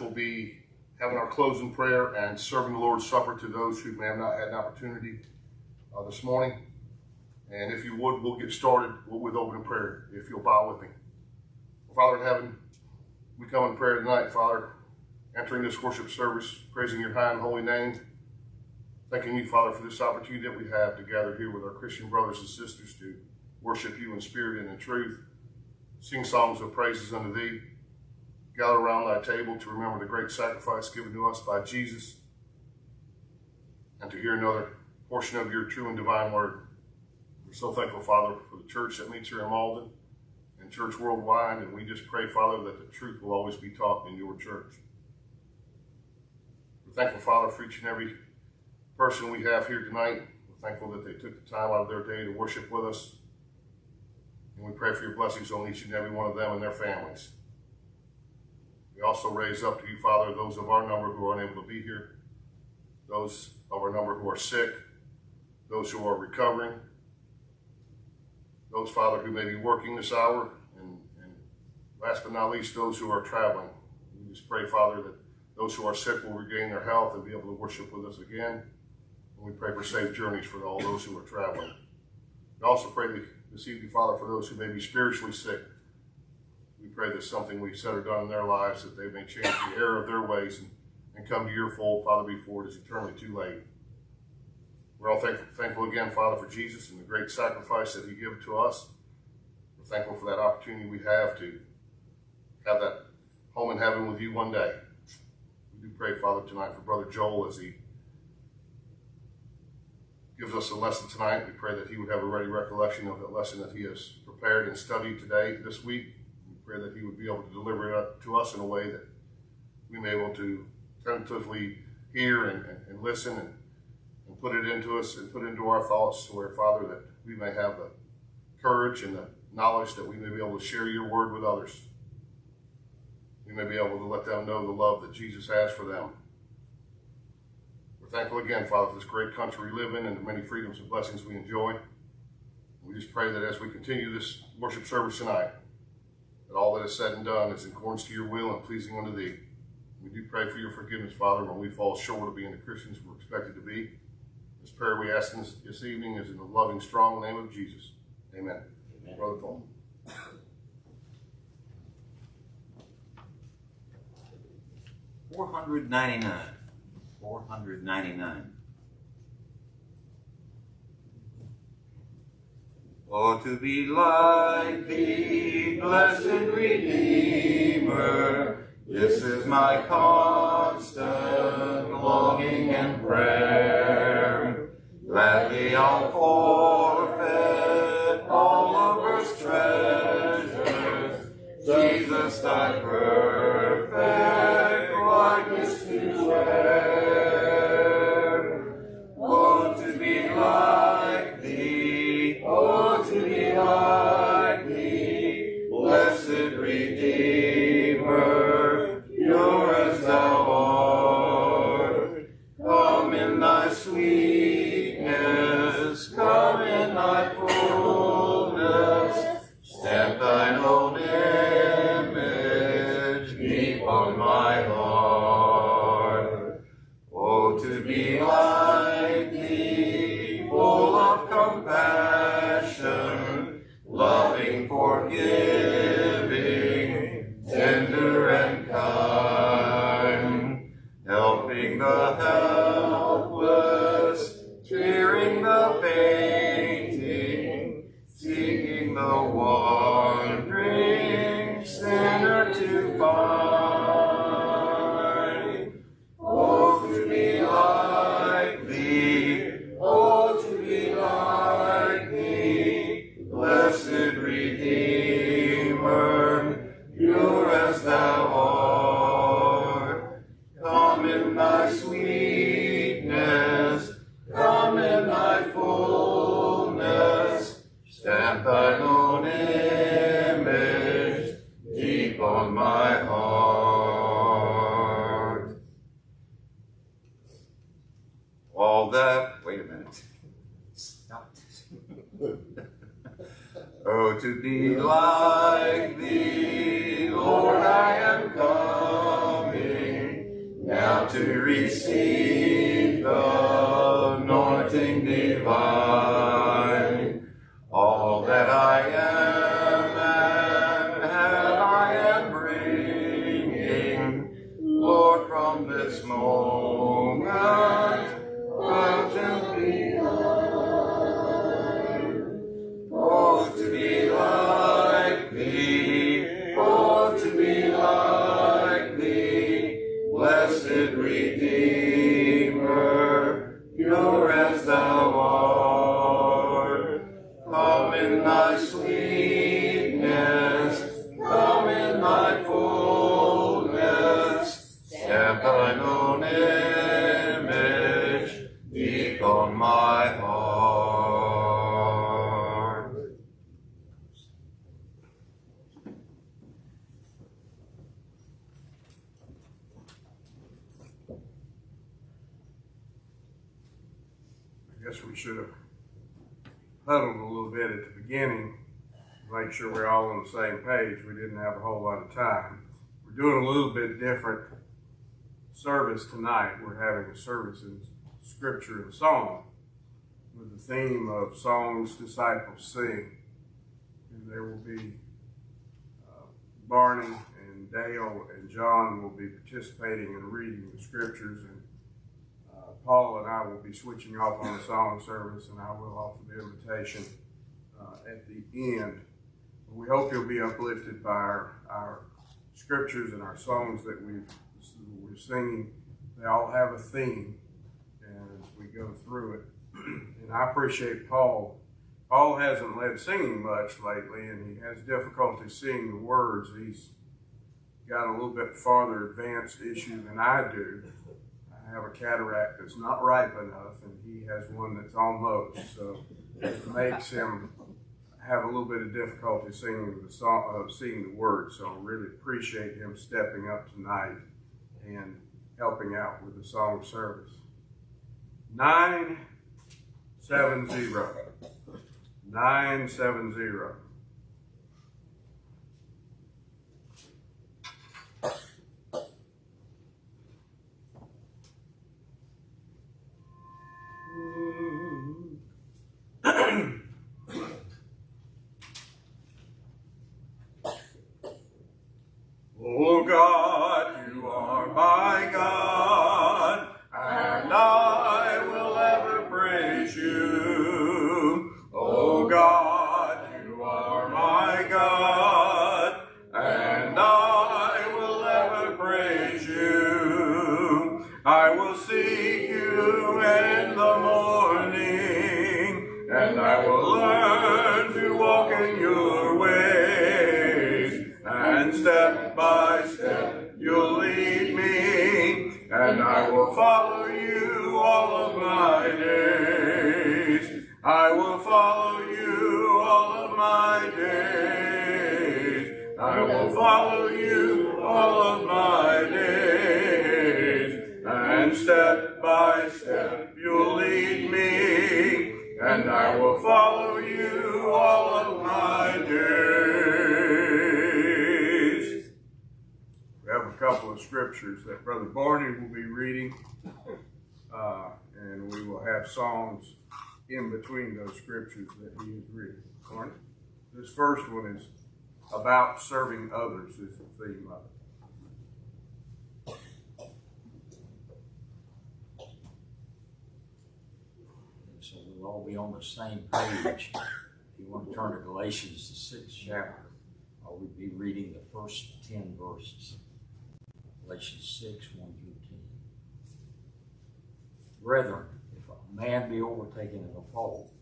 will be having our closing prayer and serving the Lord's Supper to those who may have not had an opportunity uh, this morning. And if you would, we'll get started with opening prayer, if you'll bow with me. Father in heaven, we come in prayer tonight, Father, entering this worship service, praising your high and holy name. Thanking you, Father, for this opportunity that we have to gather here with our Christian brothers and sisters to worship you in spirit and in truth, sing songs of praises unto thee, gather around thy table to remember the great sacrifice given to us by Jesus, and to hear another portion of your true and divine word. We're so thankful, Father, for the church that meets here in Malden and church worldwide, and we just pray, Father, that the truth will always be taught in your church. We're thankful, Father, for each and every person we have here tonight. We're thankful that they took the time out of their day to worship with us. And we pray for your blessings on each and every one of them and their families. We also raise up to you, Father, those of our number who are unable to be here, those of our number who are sick, those who are recovering, those, Father, who may be working this hour, and, and last but not least, those who are traveling. We just pray, Father, that those who are sick will regain their health and be able to worship with us again. And we pray for safe journeys for all those who are traveling. We also pray this evening, Father, for those who may be spiritually sick. We pray that something we've said or done in their lives that they may change the error of their ways and, and come to your fold, Father, before it is eternally too late. We're all thankful, thankful again, Father, for Jesus and the great sacrifice that he gave to us. We're thankful for that opportunity we have to have that home in heaven with you one day. We do pray, Father, tonight for Brother Joel as he gives us a lesson tonight. We pray that he would have a ready recollection of that lesson that he has prepared and studied today, this week. That he would be able to deliver it to us in a way that we may be able to tentatively hear and, and, and listen and and put it into us and put into our thoughts where, Father, that we may have the courage and the knowledge that we may be able to share your word with others. We may be able to let them know the love that Jesus has for them. We're thankful again, Father, for this great country we live in and the many freedoms and blessings we enjoy. We just pray that as we continue this worship service tonight, that all that is said and done is in accordance to your will and pleasing unto thee. We do pray for your forgiveness, Father, when we fall short of being the Christians we're expected to be. This prayer we ask this, this evening is in the loving, strong name of Jesus. Amen. Amen. Brother Paul. Four hundred ninety-nine. Four hundred ninety-nine. Oh, to be like thee, blessed Redeemer, this is my constant longing and prayer. Gladly I'll forfeit all of earth's treasures, Jesus, thy perfect We didn't have a whole lot of time. We're doing a little bit different service tonight. We're having a service in scripture and song with the theme of songs disciples sing. And there will be uh, Barney and Dale and John will be participating in reading the scriptures and uh, Paul and I will be switching off on the song service, and I will offer the invitation uh, at the end. We hope you'll be uplifted by our, our scriptures and our songs that we've we're singing. They all have a theme, as we go through it, and I appreciate Paul. Paul hasn't led singing much lately, and he has difficulty seeing the words. He's got a little bit farther advanced issue than I do. I have a cataract that's not ripe enough, and he has one that's almost. So it makes him have a little bit of difficulty singing the song, uh, seeing the words. So I really appreciate him stepping up tonight and helping out with the song service. Nine seven zero. Nine seven zero. I will follow you all of my days. And step by step you'll lead me, and I will follow you all of my days. We have a couple of scriptures that Brother Barney will be reading, uh, and we will have songs in between those scriptures that he is reading. This first one is about serving others, is the theme of it. So we'll all be on the same page. If you want to turn to Galatians, the sixth chapter, I will be reading the first ten verses. Galatians six, one through ten. Brethren, if a man be overtaken in a fault,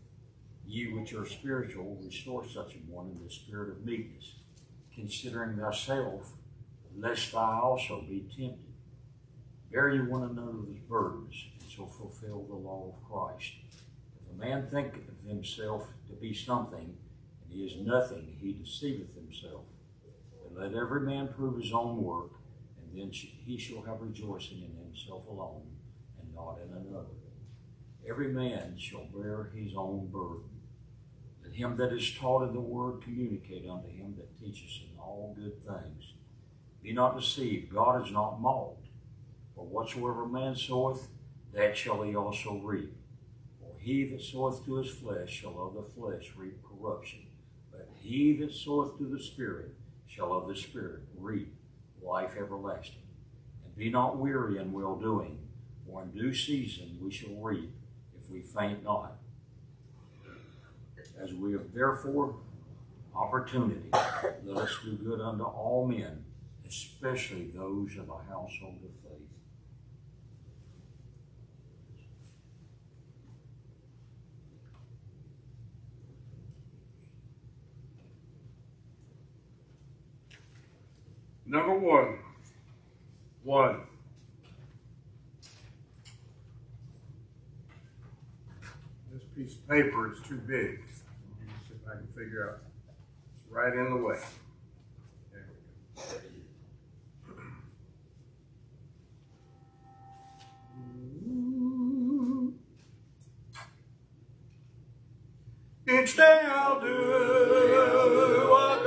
ye which are spiritual, restore such a one in the spirit of meekness, considering thyself, lest thou also be tempted. Bear ye one another's burdens, and so fulfill the law of Christ. If a man think of himself to be something, and he is nothing, he deceiveth himself. But let every man prove his own work, and then he shall have rejoicing in himself alone, and not in another. Every man shall bear his own burden. Him that is taught in the word communicate unto him that teaches in all good things. Be not deceived, God is not mocked. For whatsoever man soweth, that shall he also reap. For he that soweth to his flesh shall of the flesh reap corruption, but he that soweth to the Spirit shall of the Spirit reap life everlasting. And be not weary in well doing, for in due season we shall reap if we faint not. As we have therefore opportunity, let us do good unto all men, especially those of a household of faith. Number one. One. This piece of paper is too big. Let me see if I can figure out. It's right in the way. There we go. Each day I'll do a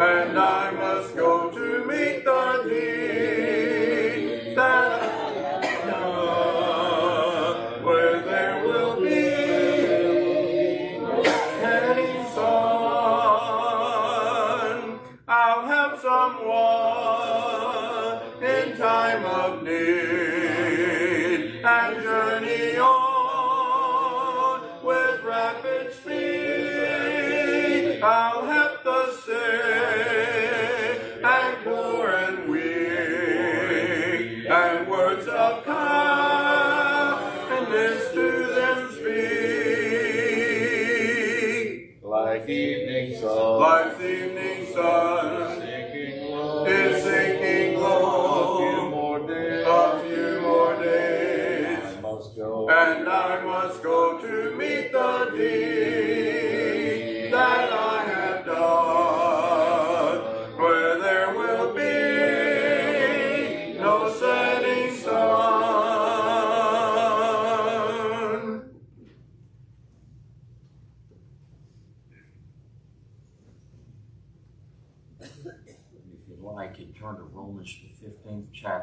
and I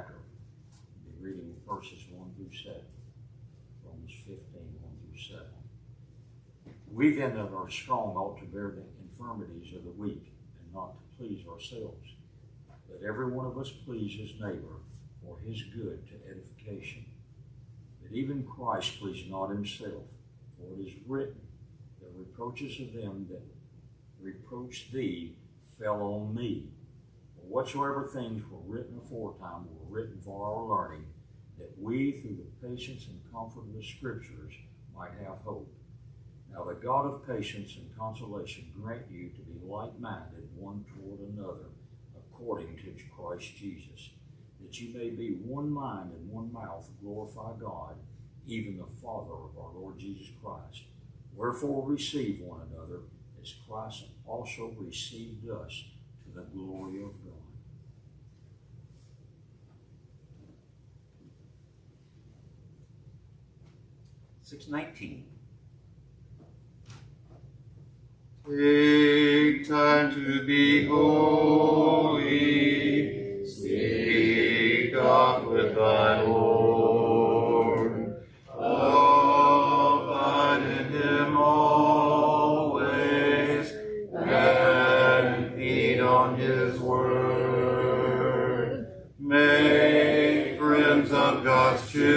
chapter. We'll be reading verses one through seven. Romans 15, 1 through seven. We then that are strong ought to bear the infirmities of the weak, and not to please ourselves. Let every one of us please his neighbor for his good to edification. That even Christ pleased not himself, for it is written, the reproaches of them that reproach thee fell on me. Whatsoever things were written aforetime were written for our learning, that we, through the patience and comfort of the Scriptures, might have hope. Now the God of patience and consolation grant you to be like-minded one toward another, according to Christ Jesus, that you may be one mind and one mouth glorify God, even the Father of our Lord Jesus Christ. Wherefore receive one another, as Christ also received us to the glory of God. Six nineteen. Take time to be holy. Speak God with thy Lord. Abide in him always and feed on his word. Make friends of God's children.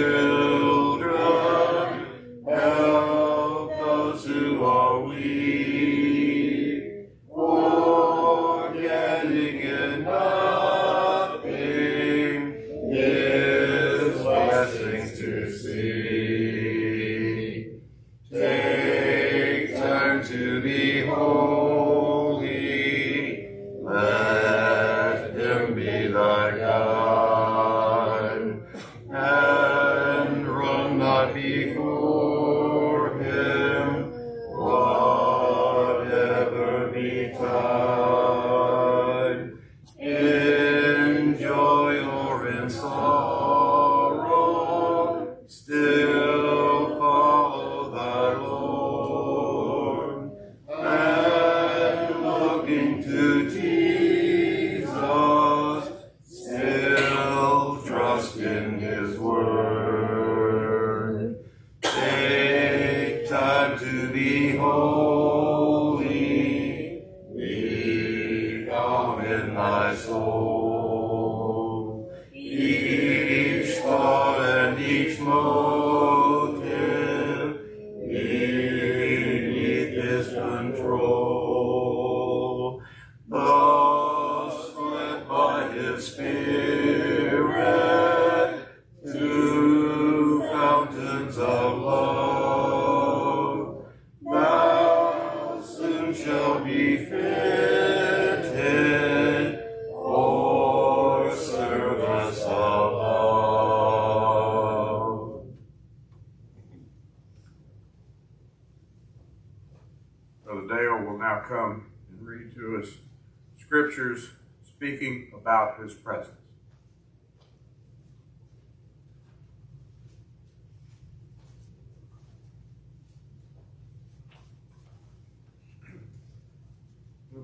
Beneath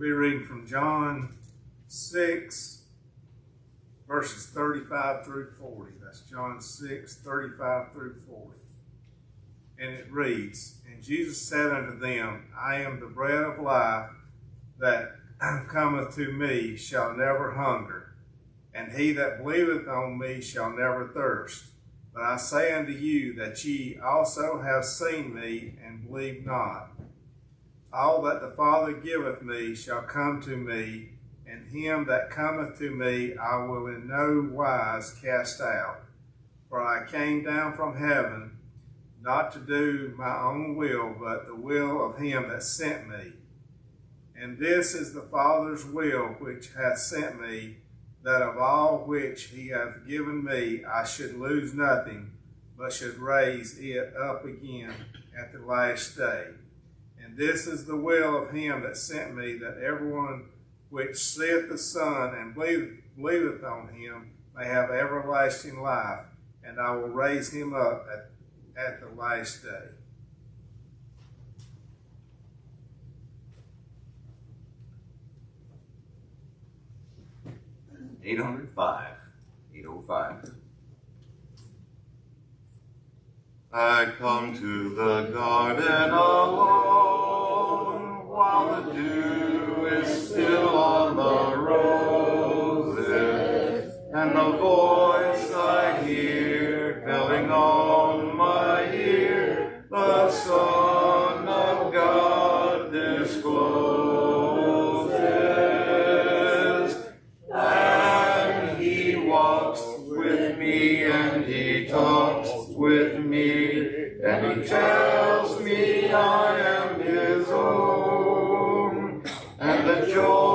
be reading from John 6, verses 35 through 40. That's John 6, 35 through 40. And it reads, And Jesus said unto them, I am the bread of life that cometh to me shall never hunger, and he that believeth on me shall never thirst. But I say unto you that ye also have seen me and believe not. All that the Father giveth me shall come to me, and him that cometh to me I will in no wise cast out. For I came down from heaven not to do my own will, but the will of him that sent me. And this is the Father's will which hath sent me, that of all which he hath given me I should lose nothing, but should raise it up again at the last day. And this is the will of him that sent me, that everyone which seeth the Son and believeth, on him may have everlasting life, and I will raise him up at at the last day. Eight hundred five. Eight oh five. I come to the garden alone while the dew is still on the roses, and the voice I hear telling on my ear the Son tells me I am his own and the joy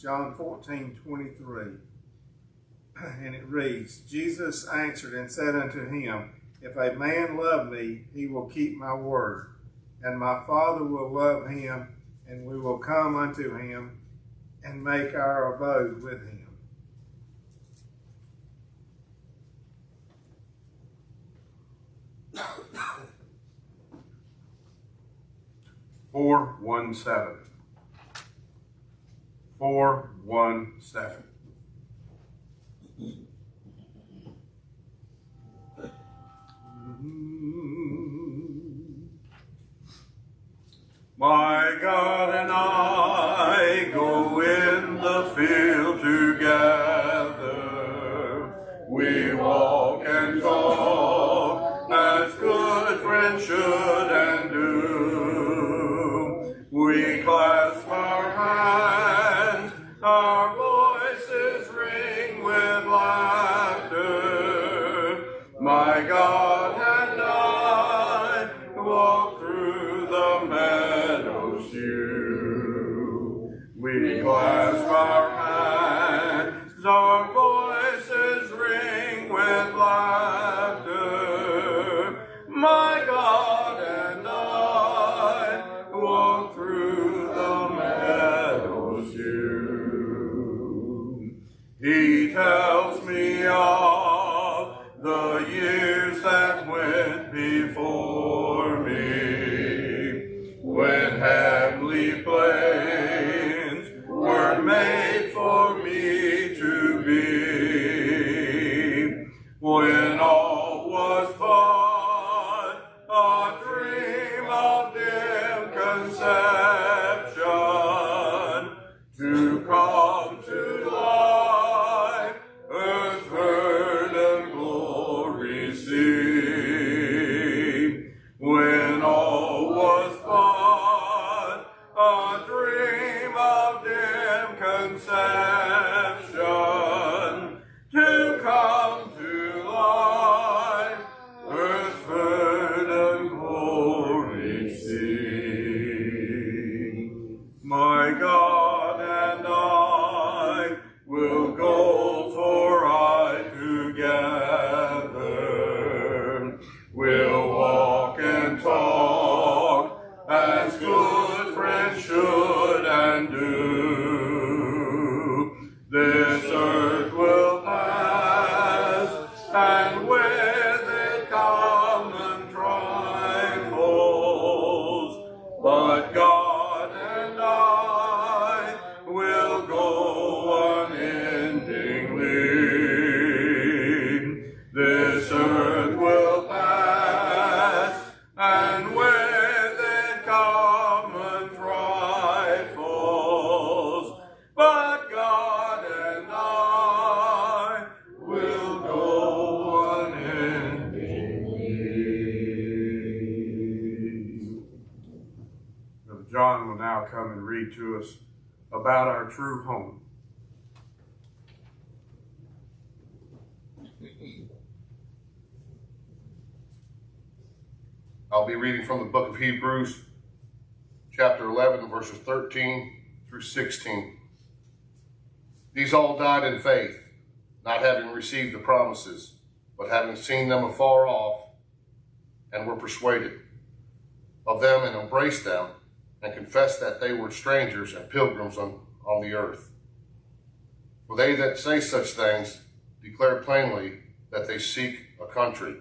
John 14, 23. And it reads, Jesus answered and said unto him, If a man love me, he will keep my word, and my Father will love him, and we will come unto him and make our abode with him. Four one seven. 417. Us about our true home. I'll be reading from the book of Hebrews, chapter 11, verses 13 through 16. These all died in faith, not having received the promises, but having seen them afar off, and were persuaded of them and embraced them, and confessed that they were strangers and pilgrims on, on the earth. For they that say such things declare plainly that they seek a country.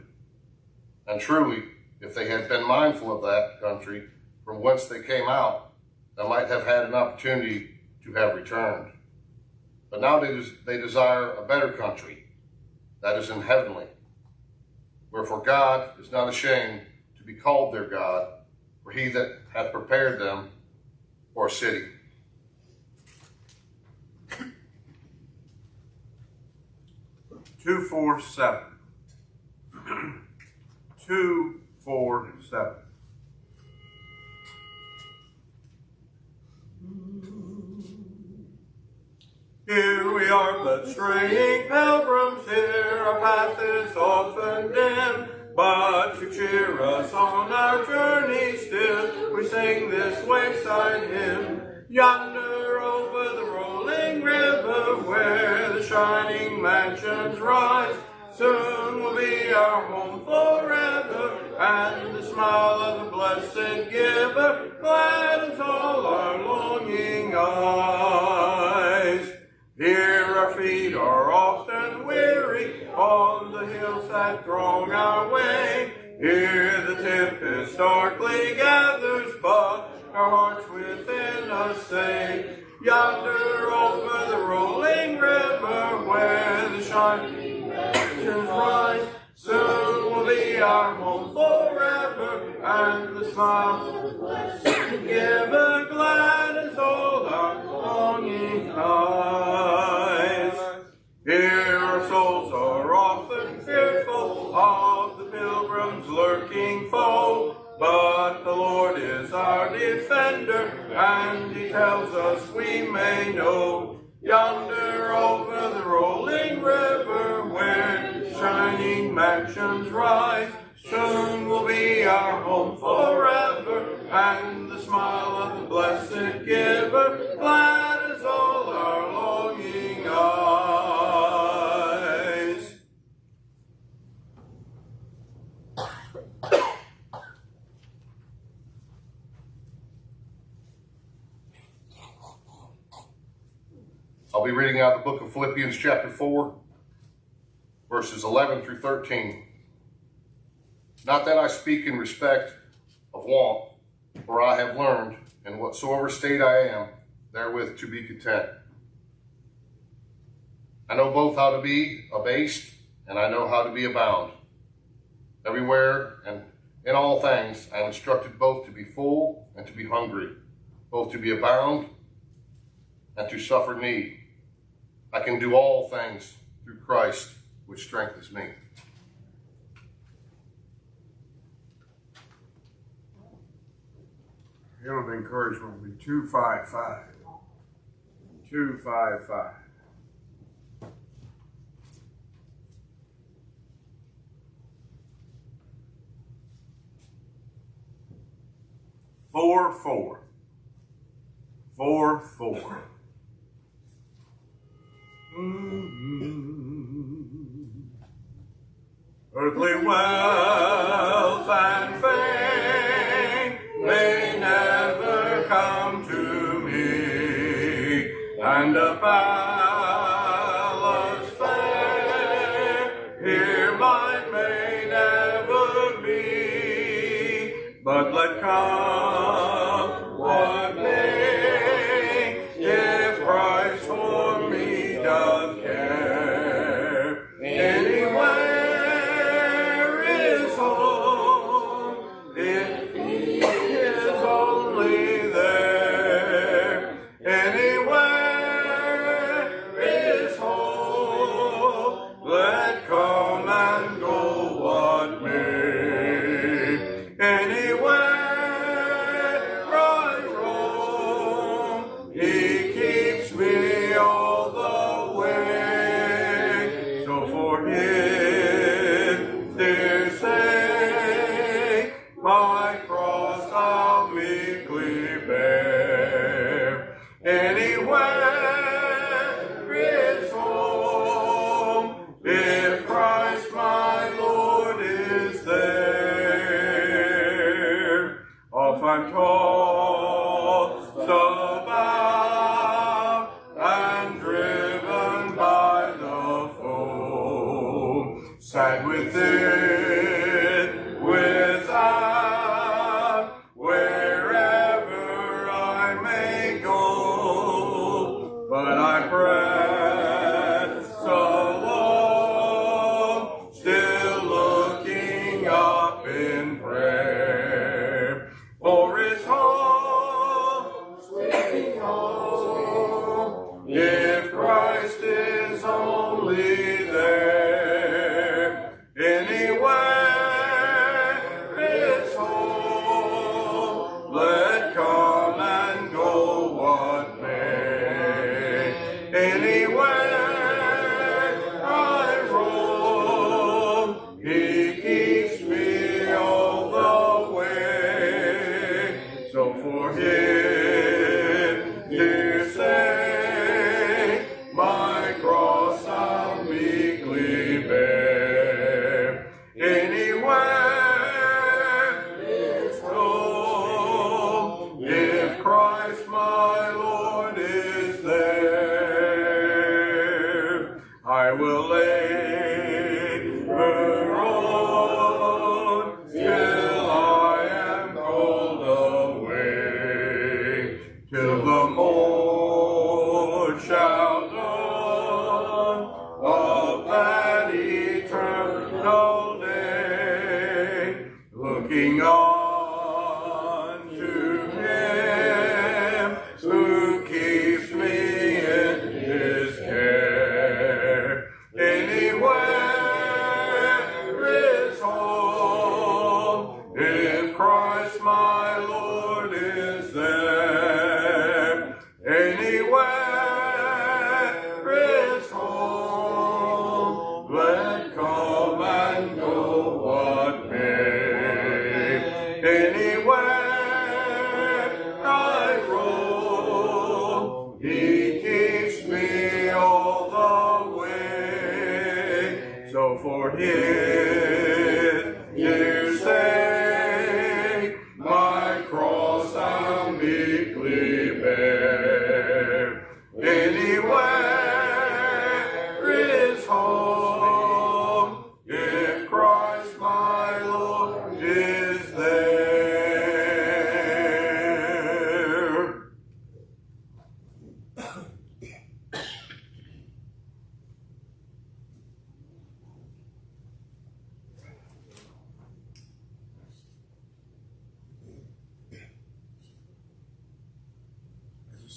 And truly, if they had been mindful of that country from whence they came out, they might have had an opportunity to have returned. But now they, des- they desire a better country, that is in heavenly. Wherefore God is not ashamed to be called their God, for he that hath prepared them for a city. Two four seven. Two four seven. Here we are but straying pilgrims here, our path is often dim. But to cheer us on our journey still, we sing this wayside hymn. Yonder over the rolling river where the shining mansions rise, soon will be our home forever, and the smile of the blessed giver gladdens all our longing eyes. Here our feet are often on the hills that throng our way. Here the tempest darkly gathers, but our hearts within us say, Yonder over the rolling river where the shining mansions rise, soon will be our home forever, and the smile the blessed giver gladdens all our longing eyes. Of the pilgrim's lurking foe, but the Lord is our defender, and he tells us we may know. Yonder over the rolling river, where shining mansions rise, soon will be our home forever, and the smile of the blessed giver I'll be reading out the book of Philippians, chapter 4, verses 11 through 13. Not that I speak in respect of want, for I have learned, in whatsoever state I am, therewith to be content. I know both how to be abased, and I know how to be abound. Everywhere and in all things I am instructed both to be full and to be hungry, both to be abound and to suffer need. I can do all things through Christ, which strengthens me. Hymn of encouragement will be 255. 255. Four, four. Four, four. Earthly wealth and I'm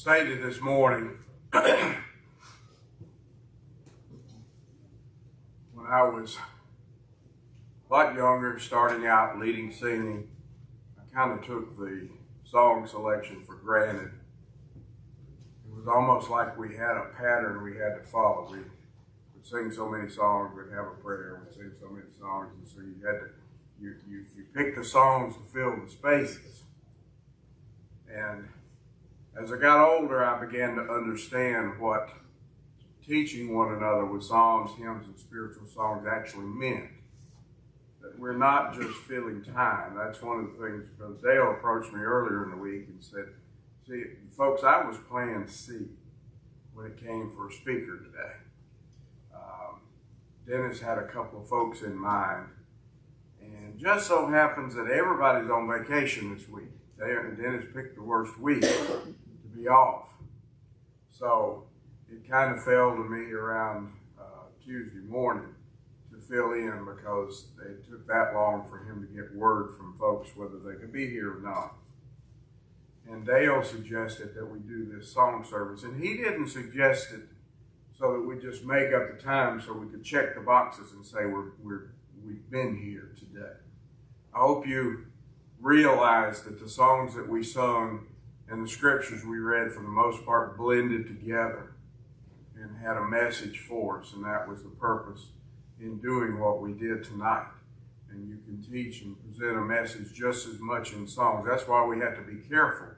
stated this morning, when I was a lot younger, starting out leading singing, I kind of took the song selection for granted. Almost like we had a pattern we had to follow. We would sing so many songs, we'd have a prayer, we'd sing so many songs, and so you had to, you, you, you pick the songs to fill the spaces. And as I got older, I began to understand what teaching one another with psalms, hymns, and spiritual songs actually meant. That we're not just filling time. That's one of the things. Brother Dale approached me earlier in the week and said, "See, folks, I was playing C when it came for a speaker today. Um, Dennis had a couple of folks in mind, and just so happens that everybody's on vacation this week. They, Dennis picked the worst week to be off. So it kind of fell to me around uh, Tuesday morning to fill in because it took that long for him to get word from folks whether they could be here or not. And Dale suggested that we do this song service, and he didn't suggest it so that we just make up the time so we could check the boxes and say we're, we're we've been here today. I hope you realize that the songs that we sung and the scriptures we read, for the most part, blended together and had a message for us, and that was the purpose in doing what we did tonight. And you can teach and present a message just as much in songs. That's why we have to be careful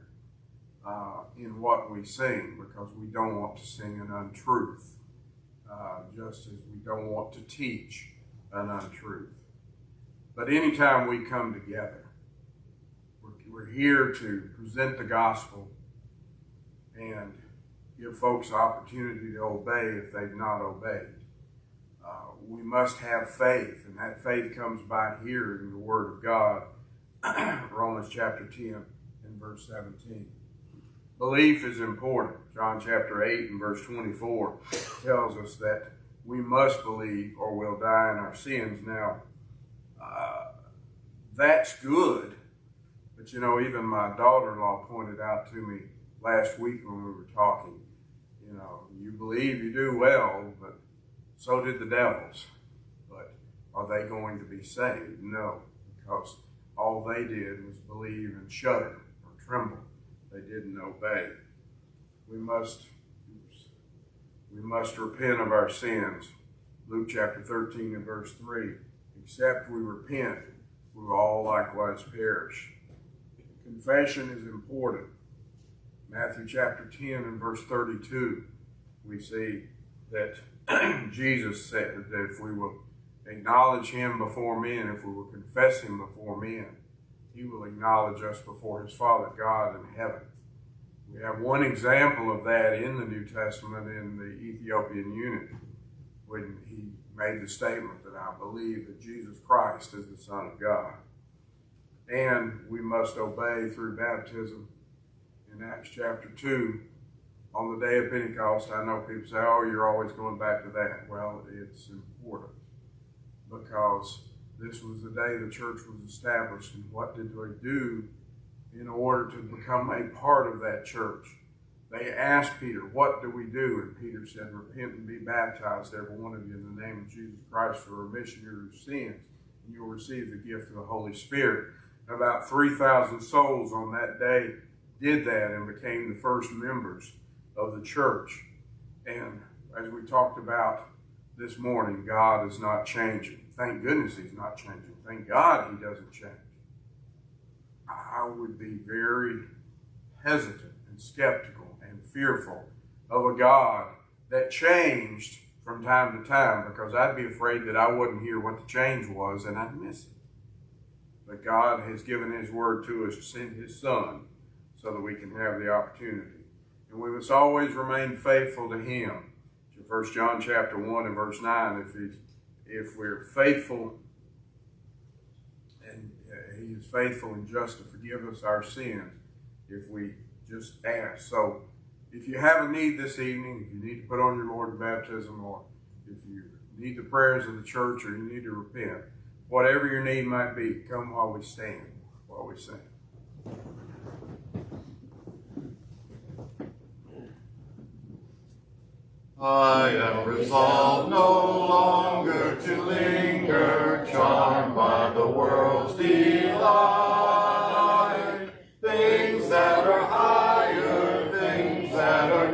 uh, in what we sing because we don't want to sing an untruth, uh, just as we don't want to teach an untruth. But anytime we come together, we're, we're here to present the gospel and give folks opportunity to obey if they've not obeyed. We must have faith, and that faith comes by hearing the Word of God. Romans chapter 10 and verse 17. Belief is important. John chapter 8 and verse 24 tells us that we must believe or we'll die in our sins. Now, uh, that's good, but you know, even my daughter in law pointed out to me last week when we were talking, you know, you believe you do well, but so did the devils. But are they going to be saved? No, because all they did was believe and shudder or tremble. They didn't obey. We must we must repent of our sins. Luke chapter 13 and verse 3. Except we repent, we will all likewise perish. Confession is important. Matthew chapter 10 and verse 32, we see that Jesus said that if we will acknowledge him before men, if we will confess him before men, he will acknowledge us before his Father God in heaven. We have one example of that in the New Testament in the Ethiopian eunuch when he made the statement that I believe that Jesus Christ is the Son of God. And we must obey through baptism in Acts chapter 2 on the day of Pentecost. I know people say, oh, you're always going back to that. Well, it's important because this was the day the church was established. And what did they do in order to become a part of that church? They asked Peter, What do we do? And Peter said, Repent and be baptized, every one of you, in the name of Jesus Christ for remission of your sins, and you'll receive the gift of the Holy Spirit. About 3,000 souls on that day did that and became the first members of the church. And as we talked about this morning, God is not changing. Thank goodness He's not changing. Thank God He doesn't change. I would be very hesitant and skeptical and fearful of a God that changed from time to time because I'd be afraid that I wouldn't hear what the change was and I'd miss it. But God has given His word to us to send His Son so that we can have the opportunity. And we must always remain faithful to Him. First John chapter 1 and verse 9, if, if we're faithful and uh, He is faithful and just to forgive us our sins if we just ask. So if you have a need this evening, if you need to put on your Lord's baptism or if you need the prayers of the church or you need to repent, whatever your need might be, come while we stand, while we sing. I am resolved no longer to linger, charmed by the world's delight. Things that are higher, things that are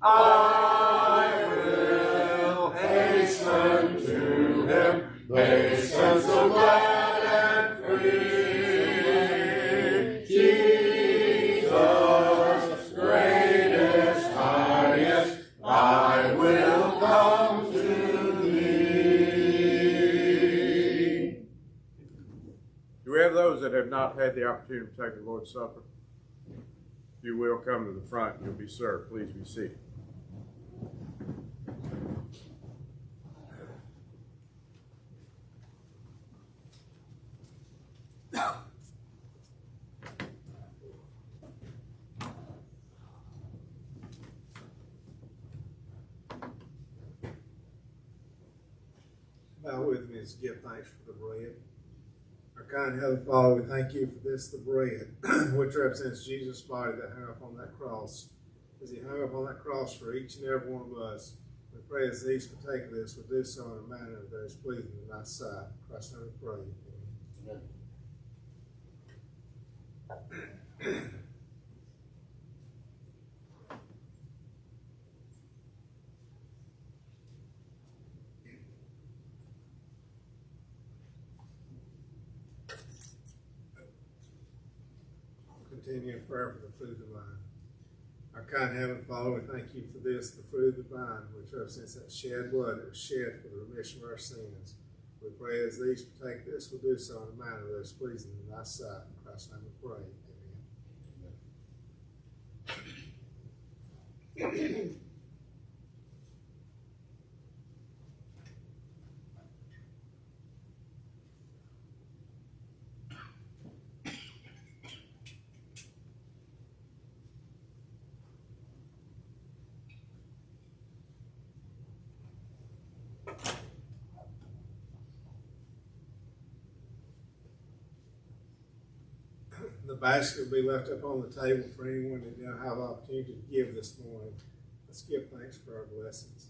I will hasten to him, glad and free. Jesus, greatest, highest, I will come to thee. Do we have those that have not had the opportunity to take the Lord's Supper? If you will come to the front, you'll be served. Please be seated. Kind Heavenly Father, we thank you for this, the bread, which represents Jesus' body that hung up on that cross. As he hung up on that cross for each and every one of us, we pray as these partake of this, we do so in a manner that is pleasing in thy sight. Christ, name we pray. Amen. Continue in prayer for the fruit of the vine. Our kind Heavenly Father, we thank you for this, the fruit of the vine, which represents that shed blood that was shed for the remission of our sins. We pray as these partake this, we'll do so in a manner that is pleasing in thy sight. In Christ's name we pray. Amen. The basket will be left up on the table for anyone that didn't have opportunity to give this morning. Let's give thanks for our blessings.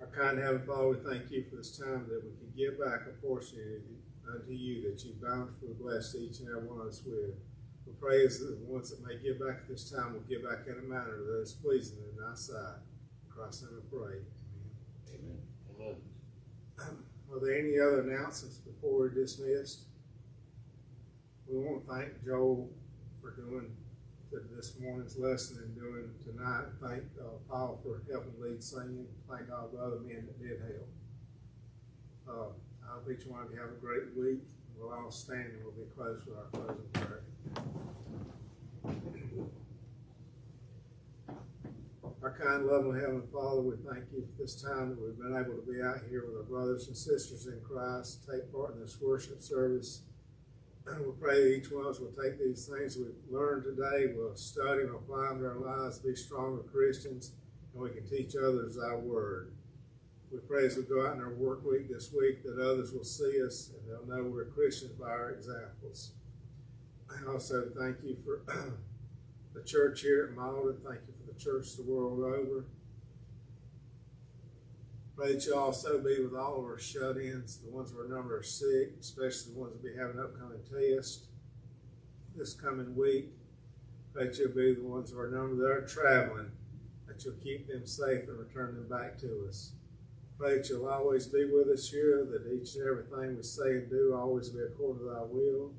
Our kind Heavenly Father, we thank you for this time that we can give back a portion unto you that you bountifully blessed each and every one of us with. We pray as the ones that may give back at this time will give back in a manner that is pleasing in thy sight. In Christ's name we pray. Amen. Amen. Are there any other announcements before we're dismissed? We want to thank Joel for doing this morning's lesson and doing tonight. Thank uh, Paul for helping lead singing. Thank all the other men that did help. Uh, I hope each one of you have a great week. We'll all stand and we'll be close with our closing prayer. Our kind, loving Heavenly Father, we thank you for this time that we've been able to be out here with our brothers and sisters in Christ, take part in this worship service. We pray that each one of us will take these things we've learned today, we'll study and apply them to our lives, be stronger Christians, and we can teach others our word. We pray as we go out in our work week this week that others will see us and they'll know we're Christians by our examples. I also thank you for the church here at Malden. Thank you for the church the world over. Pray that you also be with all of our shut-ins, the ones who are number are sick, especially the ones that be having upcoming tests this coming week. Pray that you'll be the ones who are number that are traveling, that you'll keep them safe and return them back to us. Pray that you'll always be with us here, that each and everything we say and do always be according to thy will.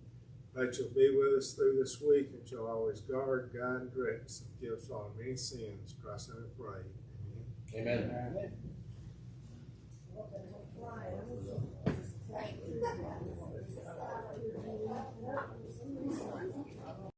Pray that you'll be with us through this week, and you'll always guard, guide, and direct us, and forgive us all many sins. In Christ's name we pray. Amen. Amen. Well, I don't you.